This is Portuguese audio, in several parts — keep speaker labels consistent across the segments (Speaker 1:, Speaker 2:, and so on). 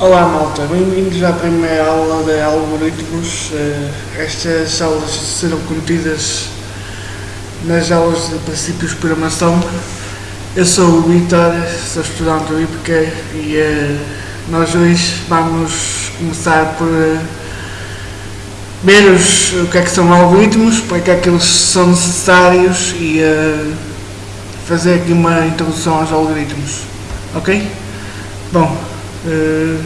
Speaker 1: Olá malta, bem-vindos à primeira aula de algoritmos. Eh, estas aulas serão contidas nas aulas de princípios de programação. Eu sou o Vitor, sou estudante do IPK e uh, nós hoje vamos começar por uh, ver os, o que é que são algoritmos, para que é que eles são necessários e fazer aqui uma introdução aos algoritmos. Ok? Bom, Uh,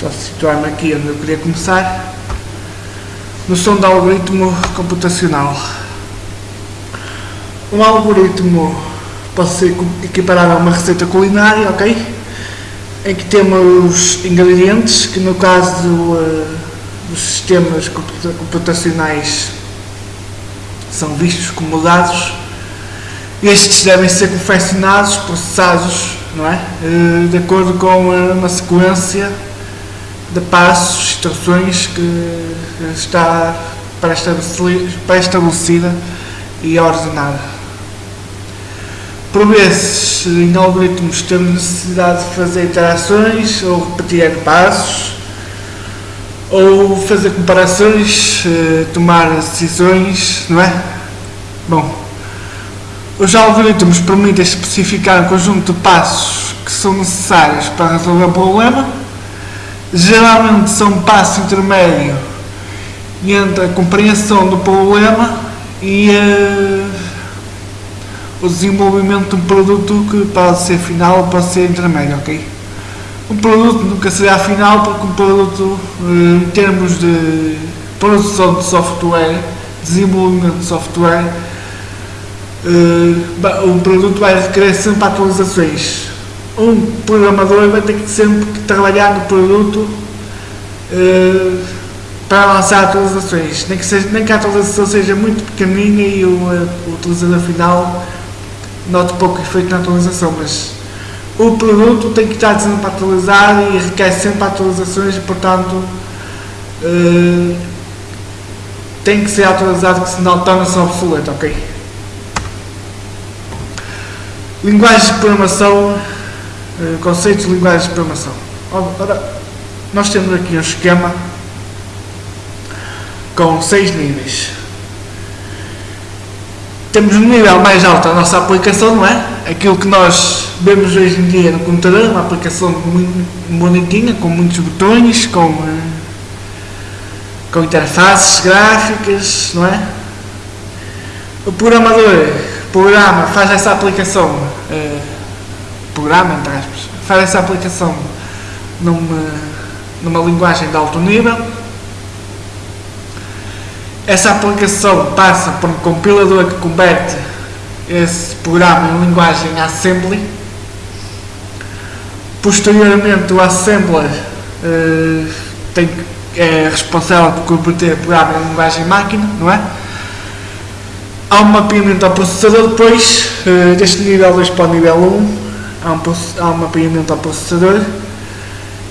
Speaker 1: só situar-me aqui onde eu queria começar. Noção de algoritmo computacional. Um algoritmo pode ser equiparado a uma receita culinária, ok? Em que temos ingredientes que no caso uh, dos sistemas computacionais são vistos como dados. Estes devem ser confeccionados, processados não é? Eh, de acordo com uma sequência de passos, instruções que está pré-estabelecida e ordenada. Por vezes, em algoritmos, temos necessidade de fazer interações ou repetir passos, ou fazer comparações, eh, tomar decisões, não é? Bom, os algoritmos permitem especificar um conjunto de passos que são necessários para resolver um problema. Geralmente são um passo intermédio entre a compreensão do problema e uh, o desenvolvimento de um produto que pode ser final ou pode ser intermédio, ok? Um produto nunca será final porque um produto, uh, em termos de produção de software, desenvolvimento de software, uh, o produto vai requerer sempre atualizações. Um programador vai ter que sempre trabalhar no produto uh, para lançar atualizações, nem que, seja, nem que a atualização seja muito pequenina e o, o utilizador final note pouco efeito na atualização, mas o produto tem que estar sempre atualizado e requer sempre atualizações portanto uh, tem que ser atualizado que senão torna-se obsoleto, ok? Linguagens de programação, eh, conceitos de linguagens de programação. Ora, nós temos aqui um esquema com seis níveis. Temos um nível mais alto a nossa aplicação, não é? Aquilo que nós vemos hoje em dia no computador, uma aplicação muito bonitinha, com muitos botões, com, eh, com interfaces gráficas, não é? O programador programa, faz essa aplicação, uh, programa, entre aspas, faz essa aplicação numa, numa linguagem de alto nível. Essa aplicação passa por um compilador que converte esse programa em linguagem assembly. Posteriormente, o assembler uh, tem, é responsável por converter o programa em linguagem máquina, não é? Há um mapeamento ao processador depois, uh, deste nível 2 para o nível 1, há um, há um mapeamento ao processador.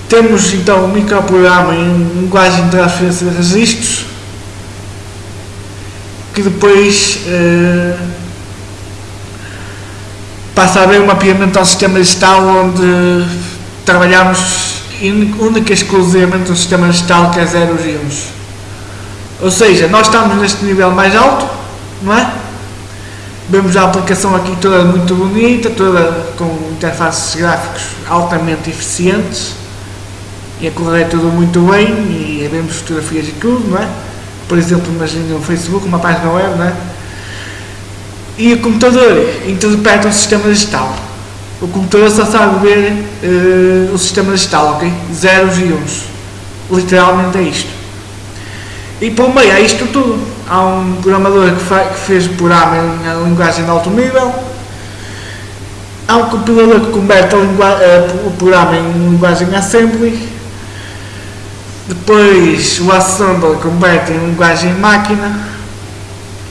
Speaker 1: Temos então um microprograma em linguagem de transferência de registros, que depois uh, passa a haver um mapeamento ao sistema digital onde trabalhamos única e exclusivamente no sistema digital que é 0 e 1. Ou seja, nós estamos neste nível mais alto, não é? Vemos a aplicação aqui toda muito bonita, toda com interfaces gráficos altamente eficientes e a correr tudo muito bem e vemos fotografias e tudo, não é? Por exemplo, imagine no Facebook, uma página web, não é? E o computador interpreta o sistema digital. O computador só sabe ver uh, o sistema digital, ok? Zeros e uns. Literalmente é isto. E por meio é isto tudo. Há um programador que, que fez o programa em linguagem de alto nível. Há um compilador que converte uh, o programa em linguagem assembly. Depois o assembler converte em linguagem máquina.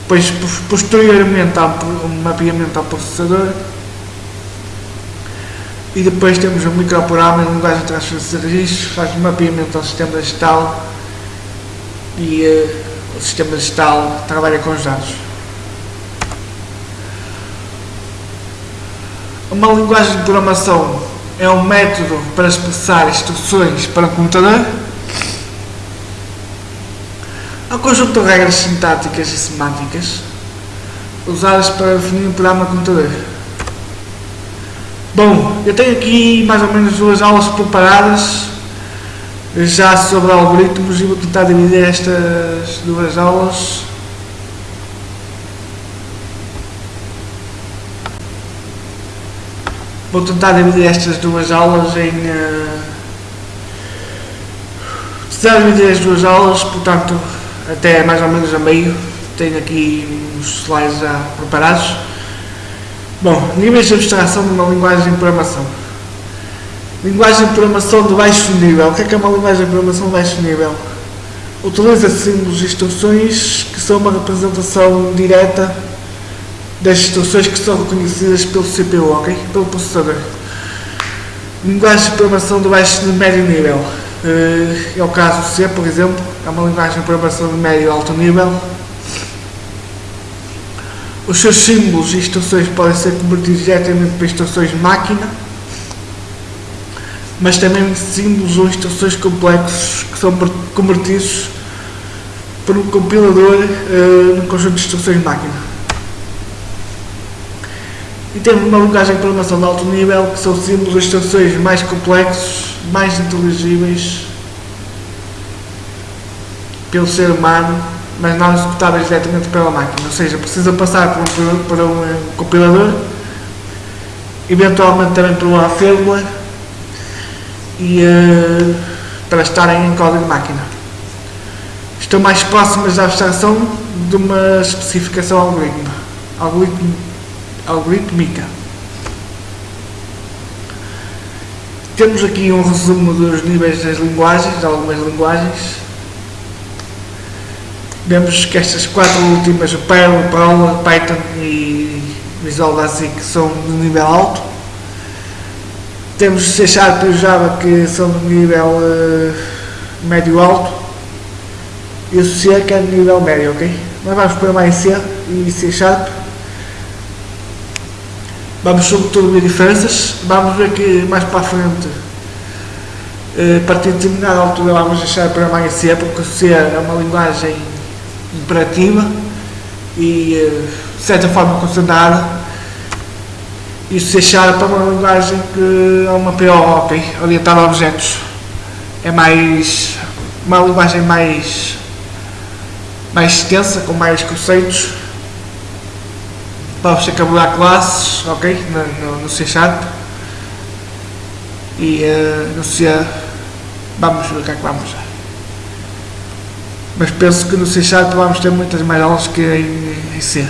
Speaker 1: Depois posteriormente há um mapeamento ao processador. E depois temos um microprograma em linguagem de transferência de registros, faz um mapeamento ao sistema digital e uh, o sistema digital trabalha com os dados. Uma linguagem de programação é um método para expressar instruções para o computador. É um conjunto de regras sintáticas e semânticas usadas para definir um programa de computador. Bom, eu tenho aqui mais ou menos duas aulas preparadas já sobre algoritmos e vou tentar dividir estas duas aulas. Vou tentar dividir estas duas aulas em uh, tentar dividir as duas aulas portanto até mais ou menos a meio. Tenho aqui uns slides já preparados. Bom, níveis de abstração de uma linguagem de programação Linguagem de programação de baixo nível. O que é que é uma linguagem de programação de baixo nível? Utiliza símbolos e instruções que são uma representação direta das instruções que são reconhecidas pelo CPU, ok? Pelo processador. Linguagem de programação de baixo e médio nível. Eh, é o caso C, por exemplo, é uma linguagem de programação de médio e alto nível. Os seus símbolos e instruções podem ser convertidos diretamente para instruções de máquina mas também símbolos ou instruções complexos que são convertidos por um compilador uh, num conjunto de instruções de máquina. E temos uma linguagem de programação de alto nível que são símbolos ou instruções mais complexos, mais inteligíveis pelo ser humano, mas não executáveis diretamente pela máquina. Ou seja, precisa passar por um, por um compilador, eventualmente também por uma fórmula e uh, para estarem em código máquina. Estão mais próximas da abstração de uma especificação algoritmo, algoritmo, algoritmica. Temos aqui um resumo dos níveis das linguagens, de algumas linguagens. Vemos que estas quatro últimas, o Perl, Perl, Python e Visual Basic, são de nível alto temos C Sharp e Java que são de nível uh, médio-alto e o C que é de nível médio, ok? Nós vamos pôr mais C e C Sharp. Vamos sobretudo ver diferenças. Vamos ver que mais para a frente, uh, a partir de determinada altura, vamos deixar para mais C, porque o C é uma linguagem imperativa e uh, de certa forma concentrada se Sharp é uma linguagem que é uma PO, ok? Orientada a objetos. É mais. uma linguagem mais. mais extensa, com mais conceitos. Para você cabelar classes, ok? No, no, no C Sharp. E uh, no C. vamos ver o que é que vamos. Mas penso que no C Sharp vamos ter muitas mais aulas que em, em C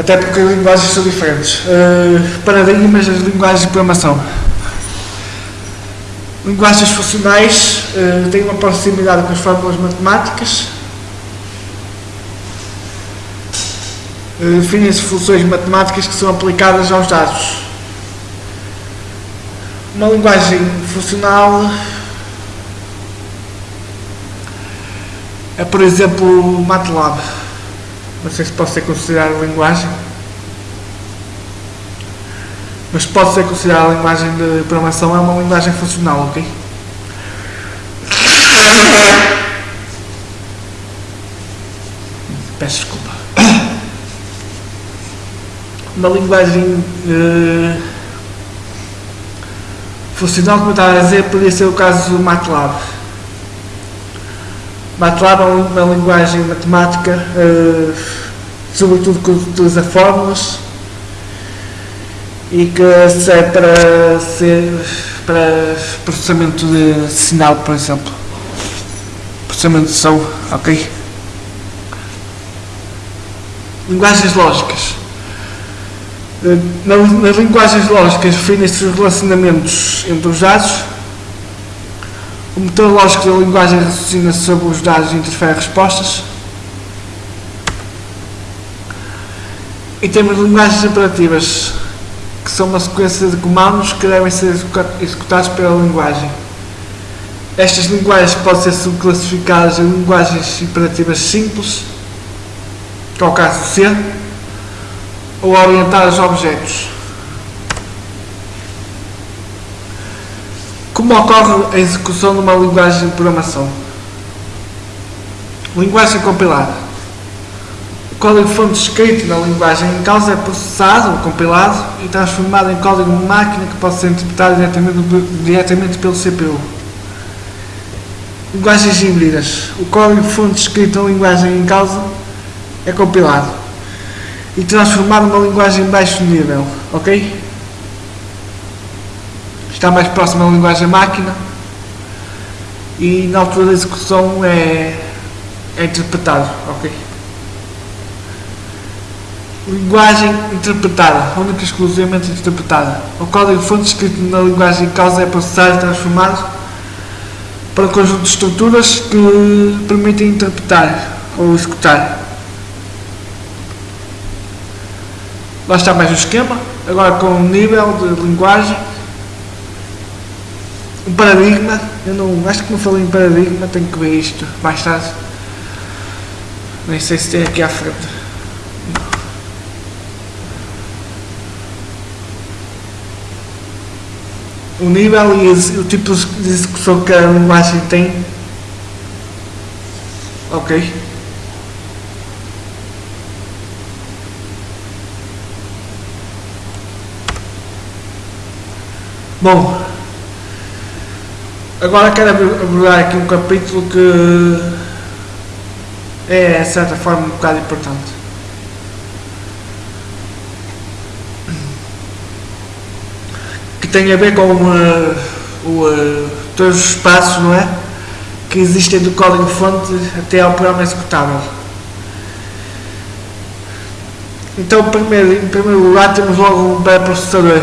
Speaker 1: até porque as linguagens são diferentes. Uh, paradigmas das linguagens de programação. Linguagens funcionais uh, têm uma proximidade com as fórmulas matemáticas. Uh, Definem-se funções matemáticas que são aplicadas aos dados. Uma linguagem funcional é, por exemplo, o MATLAB. Não sei se pode ser considerada linguagem. Mas pode ser considerada linguagem de programação, é uma linguagem funcional, ok? Peço desculpa. Uma linguagem uh, funcional, como eu estava a dizer, poderia ser o caso do MATLAB. MATLAB é uma linguagem matemática, uh, sobretudo que utiliza fórmulas e que serve para, ser, para processamento de sinal, por exemplo. Processamento de som, ok? Linguagens lógicas. Eh, nas linguagens lógicas definem-se os relacionamentos entre os dados o motor lógico da linguagem raciocina sobre os dados e interfere respostas. E temos linguagens imperativas, que são uma sequência de comandos que devem ser executados pela linguagem. Estas linguagens podem ser subclassificadas em linguagens imperativas simples, que é o caso do C, ou orientadas a objetos. Como ocorre a execução de uma linguagem de programação? Linguagem compilada. O código-fonte escrito na linguagem em causa é processado, compilado e transformado em código máquina que pode ser interpretado diretamente, diretamente pelo CPU. Linguagens híbridas. O código-fonte escrito na linguagem em causa é compilado e transformado numa linguagem de baixo nível, ok? Está mais próximo da linguagem máquina e na altura da execução é, é interpretado, ok? Linguagem interpretada, única e exclusivamente interpretada. O código-fonte escrito na linguagem em causa é processado e transformado para um conjunto de estruturas que permitem interpretar ou executar. Lá está mais o esquema, agora com o nível de linguagem. Um paradigma, eu não acho que não falei em paradigma, tenho que ver isto mais tarde. Nem sei se tem aqui à frente. o nível e o tipo de execução que a linguagem tem. Ok. Bom, agora quero abordar aqui um capítulo que é, de certa forma, um bocado importante. tem a ver com uh, o, uh, todos os passos não é? que existem do código-fonte até ao programa executável. Então, primeiro, em primeiro lugar, temos logo um pré-processador.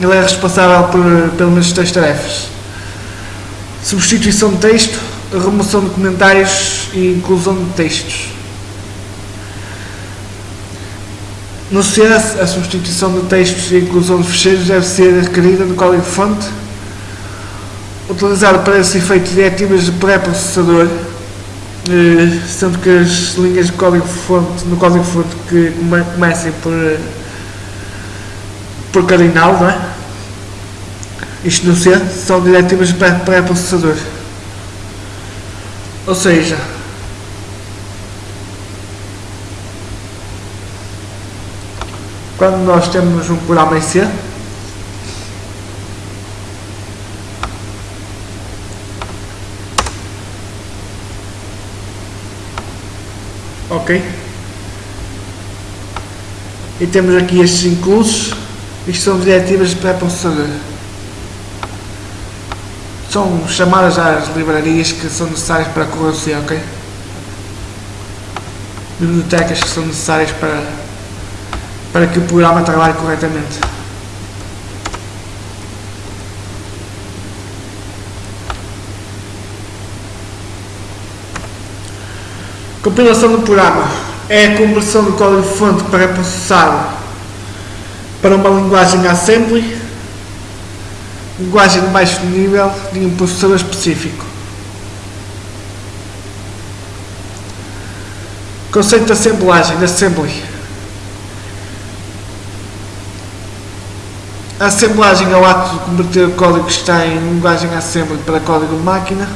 Speaker 1: Ele é responsável por pelo menos três tarefas: substituição de texto, remoção de comentários e inclusão de textos. No C, a substituição de textos e a inclusão de fecheiros deve ser requerida no código-fonte, utilizado para esse efeito diretivas de pré-processador, eh, sendo que as linhas de código-fonte, no código-fonte que comecem por, por cardinal, não é? Isto no C, são diretivas de pré-processador. Ou seja, quando nós temos um programa em C, ok? E temos aqui estes inclusos, isto são diretivas para processador. São chamadas às livrarias que são necessárias para correr o C, ok? Bibliotecas que são necessárias para para que o programa trabalhe corretamente. Compilação do programa é a conversão do código-fonte para processado para uma linguagem assembly, linguagem de baixo nível de um processador específico. Conceito de assemblagem, de assembly. A assemblagem é o ato de converter o código que está em linguagem assembly para código de máquina,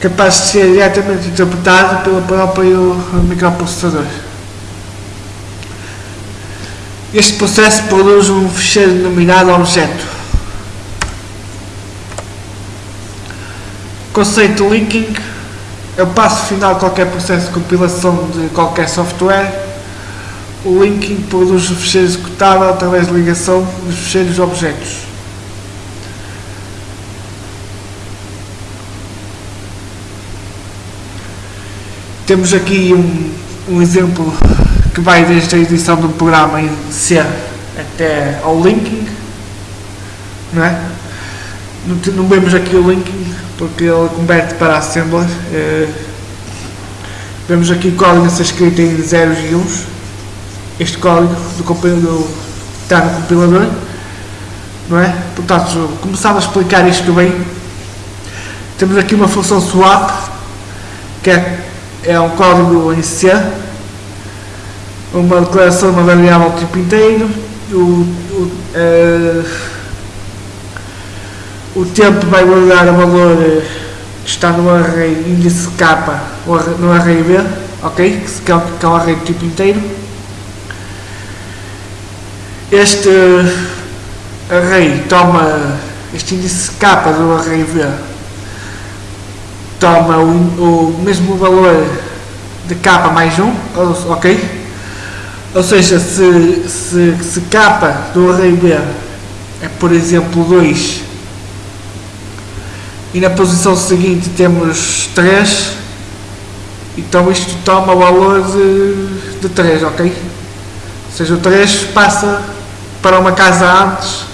Speaker 1: capaz de ser diretamente interpretado pelo próprio microprocessador. Este processo produz um ficheiro denominado objeto. Conceito linking é o passo final de qualquer processo de compilação de qualquer software o linking produz o ficheiro executável através de ligação dos ficheiros objetos. Temos aqui um, um exemplo que vai desde a edição do programa em C até ao linking, não é? Não, vemos aqui o linking porque ele converte para assembler. Eh, vemos aqui o código a ser escrito em zeros e uns este código do compilador está no compilador, não é? Portanto, começava a explicar isto bem. Temos aqui uma função swap, que é, é um código em C, uma declaração de uma variável tipo inteiro, o, o, uh, o tempo vai guardar o valor eh, que está no array índice K no array B, ok? Que é, que é um array tipo inteiro. Este array toma este índice K do array B toma o, o mesmo valor de K mais 1, ok? Ou seja, se, se, se K do array B é por exemplo 2 e na posição seguinte temos 3 então isto toma o valor de, de 3, ok? Ou seja, o 3 passa para uma casa antes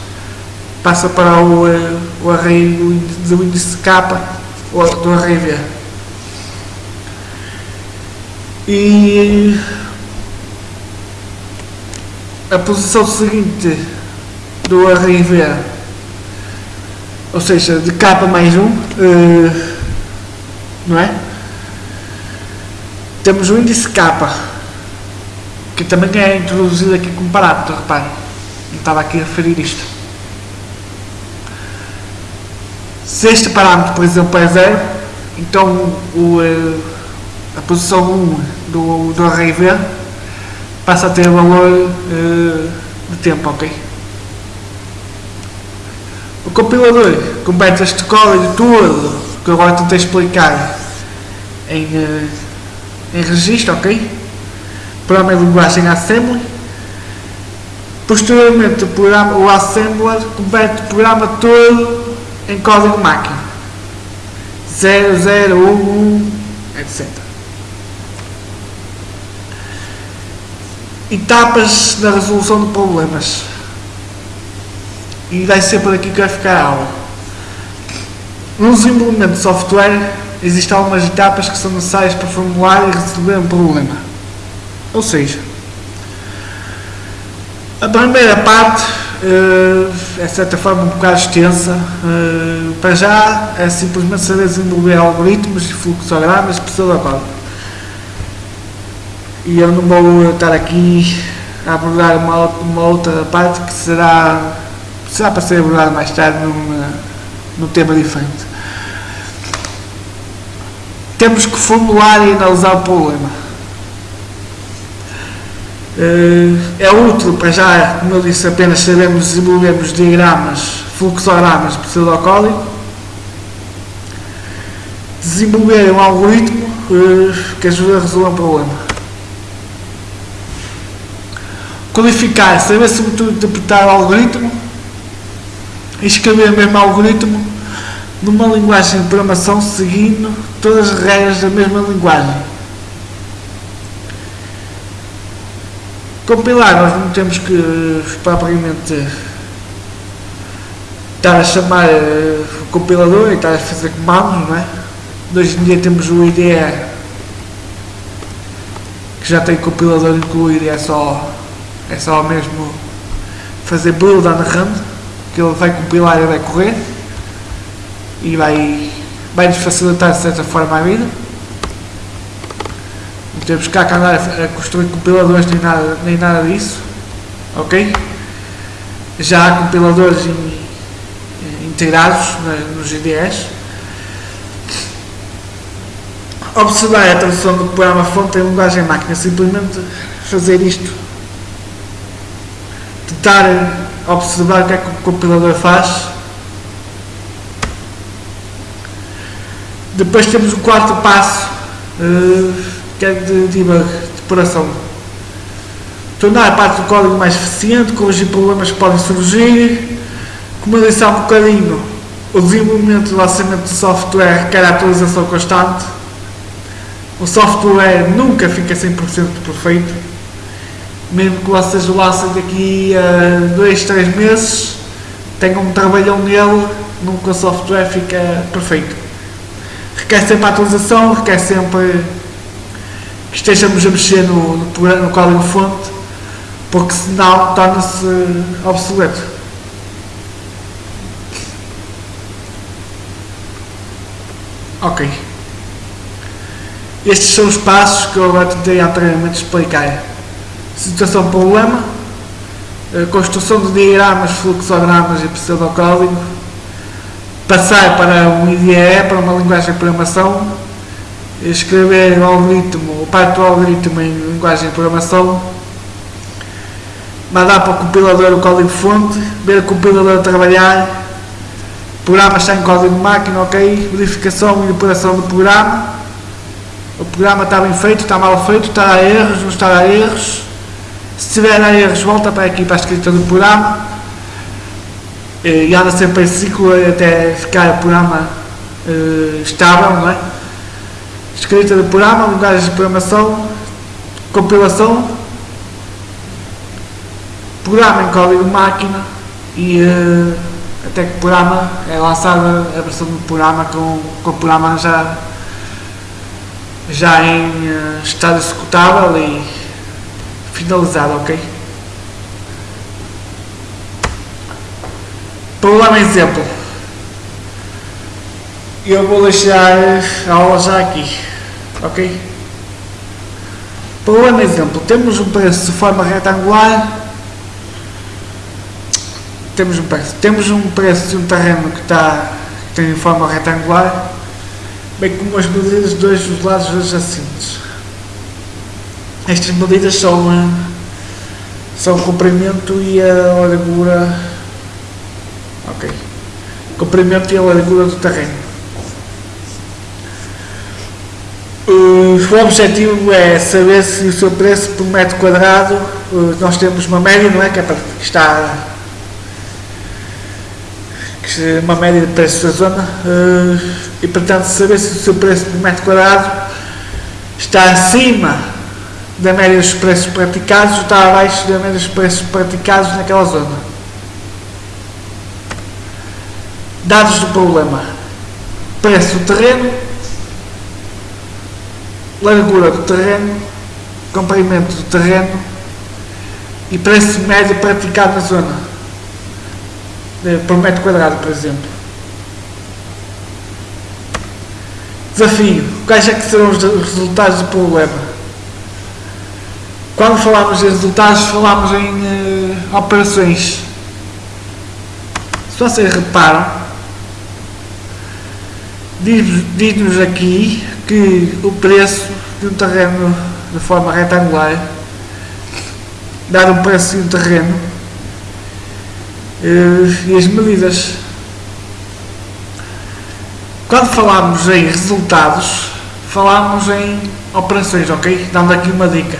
Speaker 1: passa para o, eh, o array do índice K do array V e a posição seguinte do array V, ou seja, de K mais 1, uh, não é? Temos o índice K, que também é introduzido aqui como parâmetro, repare, não estava aqui a referir isto. Se este parâmetro, por exemplo, é 0, então o, uh, a posição 1 do, do array V passa a ter valor uh, de tempo, ok? O compilador completa este código todo que agora tentei explicar em, uh, em registro, ok? Programa de linguagem Assembly. Posteriormente o, programa, o Assembler completa o programa todo em código máquina. 0, 0, 1, 1, etc. etapas na resolução de problemas. E vai ser por aqui que vai ficar a aula. No desenvolvimento de software, existem algumas etapas que são necessárias para formular e resolver um problema. Ou seja, a primeira parte uh, é de certa forma um bocado extensa. Uh, para já é simplesmente saber desenvolver algoritmos e fluxogramas de pseudocódigo e eu não vou estar aqui a abordar uma, uma outra parte que será, será para ser abordada mais tarde num, num tema diferente. Temos que formular e analisar o problema. Eh, é útil para já, como eu disse, apenas sabemos desenvolvermos diagramas, fluxogramas pseudocódigo, desenvolver um algoritmo eh, que ajuda a resolver um problema. Codificar, saber interpretar o algoritmo e escrever o mesmo algoritmo numa linguagem de programação seguindo todas as regras da mesma linguagem. Compilar, nós não temos que propriamente estar a chamar uh, o compilador e estar a fazer comandos, não é? Hoje em dia temos o IDE que já tem compilador incluído e é só é só mesmo fazer build on run, que ele vai compilar e vai correr e vai, vai nos facilitar de certa forma a vida. Não temos cá que andar a construir compiladores nem nada, nem nada disso. Ok? Já há compiladores in, integrados nos IDEs. Observar a tradução do programa fonte em linguagem máquina, simplesmente fazer isto tentar observar o que é que o compilador faz. Depois temos o quarto passo, uh, que é de debug, de depuração. Tornar a parte do código mais eficiente, corrigir problemas que podem surgir. Como eu disse há um bocadinho, o desenvolvimento e lançamento de software requer atualização constante. O software nunca fica 100% perfeito mesmo que vocês o lancem daqui a 2, 3 meses, tenham um trabalhão nele, nunca o software fica perfeito. Requer sempre a atualização, requer sempre que estejamos a mexer no, no, no código fonte, porque senão torna-se obsoleto. Ok. Estes são os passos que eu agora tentei anteriormente explicar situação problema, construção de diagramas, fluxogramas e pseudocódigo, passar para um IDE, para uma linguagem de programação, escrever o algoritmo, o parte do algoritmo em linguagem de programação, mandar para o compilador o código-fonte, ver o compilador trabalhar, o programa está em código de máquina, ok, verificação e depuração do programa, o programa está bem feito, está mal feito, está a erros, não está a erros, se tiver erros volta para aqui para a escrita do programa, e anda sempre em ciclo até ficar o programa uh, estável, não é? Escrita do programa, linguagem de programação, compilação, programa em código máquina e uh, até que o programa é lançada a versão do programa com, com o programa já, já em uh, estado executável e finalizado, ok? Problema exemplo. Eu vou deixar a aula já aqui, ok? Problema exemplo. Temos um preço de forma retangular. Temos um preço. Temos um preço de um terreno que está que tem forma retangular, bem como as medidas de dois dos lados adjacentes. Estas medidas são, eh, são o comprimento e a largura Ok. Comprimento e a largura do terreno. O objetivo é saber se o seu preço por metro quadrado, nós temos uma média, não é? Que, é para, que está que uma média de preços da zona e portanto saber se o seu preço por metro quadrado está acima da média dos preços praticados está abaixo da média dos preços praticados naquela zona. Dados do problema: preço do terreno, largura do terreno, comprimento do terreno e preço médio praticado na zona, por metro quadrado, por exemplo. Desafio: quais é que serão os resultados do problema? Quando falamos em resultados, falamos em uh, operações. Se vocês reparam, diz-nos aqui que o preço de um terreno de forma retangular, dado um preço de um terreno eh, e as medidas. Quando falamos em resultados, falamos em operações, ok? Dando aqui uma dica.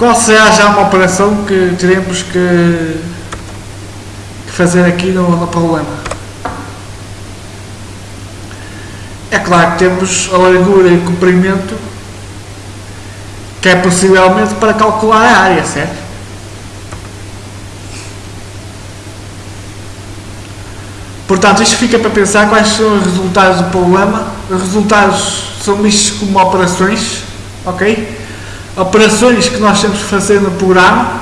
Speaker 1: Qual será já uma operação que teremos que, fazer aqui no, no problema? É claro que temos a largura e o comprimento, que é possivelmente para calcular a área, certo? Portanto, isto fica para pensar quais são os resultados do problema. Os resultados são vistos como operações, ok? Operações que nós temos que fazer no programa.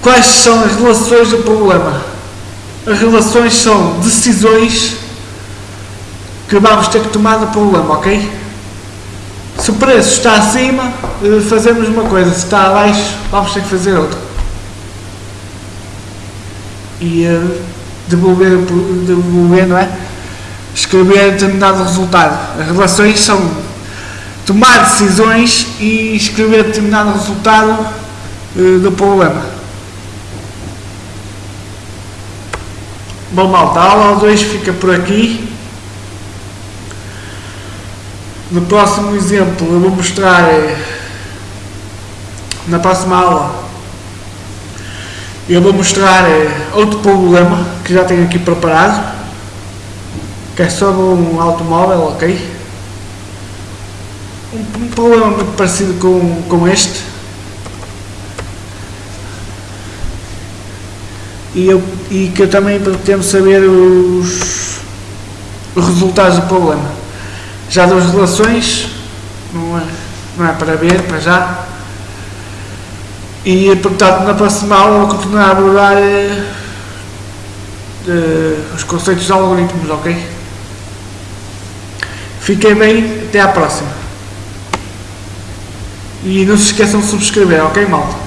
Speaker 1: Quais são as relações do problema? As relações são decisões que vamos ter que tomar no problema, ok? Se o preço está acima, eh, fazemos uma coisa, se está abaixo, vamos ter que fazer outra. E uh, devolver, devolver, não é? Escrever determinado resultado. As relações são tomar decisões e escrever determinado resultado uh, do problema. Bom, malta, a aula 2 fica por aqui. No próximo exemplo eu vou mostrar eh, na próxima aula eu vou mostrar eh, outro problema que já tenho aqui preparado que é sobre um automóvel, ok? Um, problema muito parecido com, com este e, eu, e que eu também pretendo saber os, os resultados do problema já das relações, não é, não é para ver, para já. E, portanto, na próxima aula vou continuar a abordar uh, os conceitos de algoritmos, ok? Fiquem bem, até à próxima. E não se esqueçam de subscrever, ok, malta?